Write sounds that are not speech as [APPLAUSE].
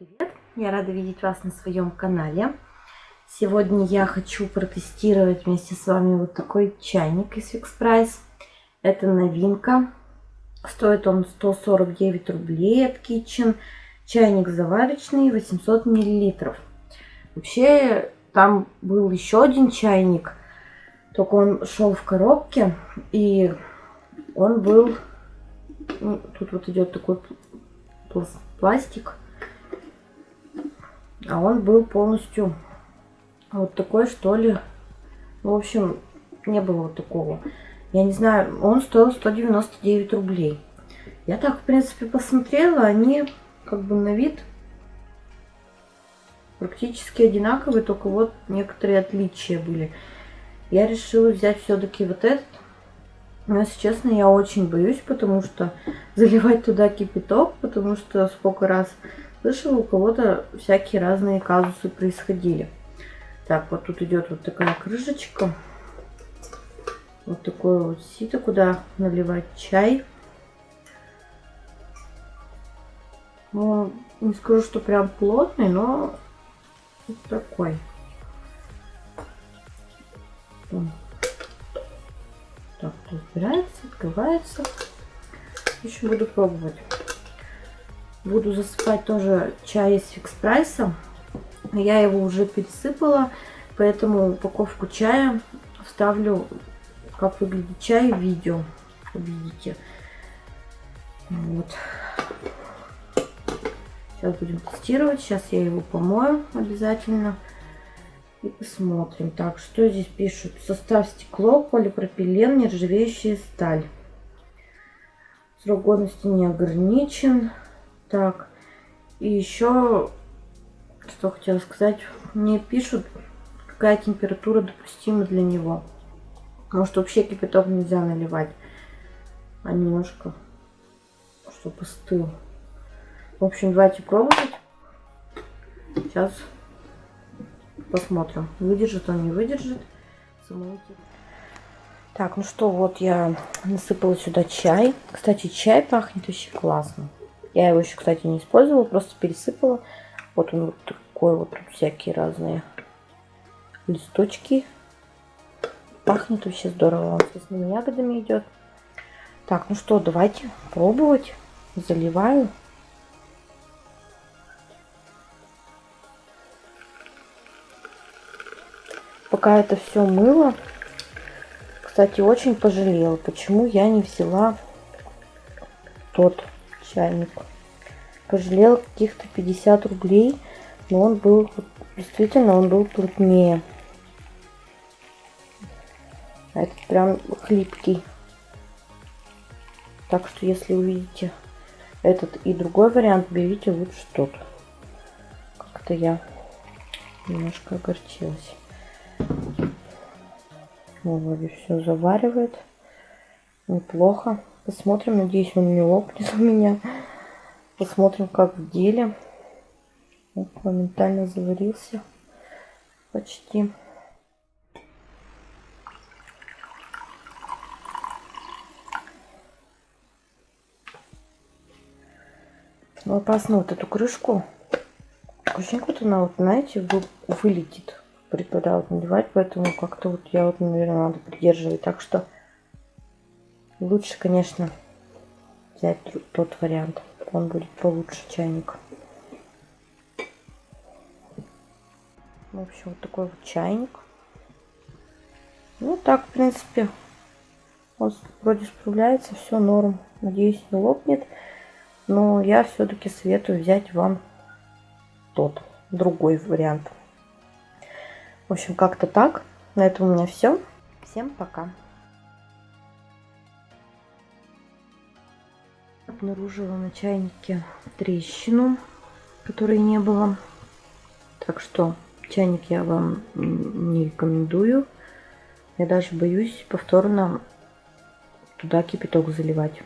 Привет! Я рада видеть вас на своем канале. Сегодня я хочу протестировать вместе с вами вот такой чайник из Fix Price. Это новинка. Стоит он 149 рублей от Kitchen. Чайник заварочный, 800 миллилитров. Вообще, там был еще один чайник, только он шел в коробке, и он был... Ну, тут вот идет такой пластик а он был полностью вот такой, что ли. В общем, не было вот такого. Я не знаю, он стоил 199 рублей. Я так, в принципе, посмотрела, они как бы на вид практически одинаковые, только вот некоторые отличия были. Я решила взять все-таки вот этот. Но, если честно, я очень боюсь, потому что [LAUGHS] заливать туда кипяток, потому что сколько раз Слышала, у кого-то всякие разные казусы происходили. Так, вот тут идет вот такая крышечка. Вот такое вот сито, куда наливать чай. Ну, не скажу, что прям плотный, но вот такой. Так, тут убирается, открывается. Еще буду пробовать. Буду засыпать тоже чай из фикс прайса. Я его уже пересыпала, поэтому упаковку чая вставлю, как выглядит чай в видео. Увидите. Вот. Сейчас будем тестировать. Сейчас я его помою обязательно. И посмотрим. Так, что здесь пишут? Состав стекло, полипропилен, нержавеющая сталь. Срок годности не ограничен. Так, и еще, что хотела сказать, мне пишут, какая температура допустима для него. Может вообще кипяток нельзя наливать, а немножко, чтобы остыл. В общем, давайте пробовать. Сейчас посмотрим, выдержит он, не выдержит. Так, ну что, вот я насыпала сюда чай. Кстати, чай пахнет очень классно. Я его еще, кстати, не использовала, просто пересыпала. Вот он вот такой вот, тут всякие разные листочки. Пахнет вообще здорово. Он с ягодами идет. Так, ну что, давайте пробовать. Заливаю. Пока это все мыло, кстати, очень пожалела, почему я не взяла тот чайник. Пожалел каких-то 50 рублей, но он был, действительно, он был плотнее. Этот прям хлипкий. Так что, если увидите этот и другой вариант, берите лучше тот. Как-то я немножко огорчилась. Ну, вроде все заваривает. Неплохо. Посмотрим, надеюсь, он не лопнет у меня. Посмотрим, как в деле. Вот, моментально заварился. Почти. Ну, опасно вот эту крышку. Очень вот она, вот, знаете, вылетит. Вот надевать, поэтому как-то вот я вот, наверное, надо придерживать. Так что Лучше, конечно, взять тот вариант. Он будет получше чайник. В общем, вот такой вот чайник. Ну, так, в принципе, он вроде справляется, все норм. Надеюсь, не лопнет. Но я все-таки советую взять вам тот, другой вариант. В общем, как-то так. На этом у меня все. Всем пока. Обнаружила на чайнике трещину, которой не было. Так что чайник я вам не рекомендую. Я даже боюсь повторно туда кипяток заливать.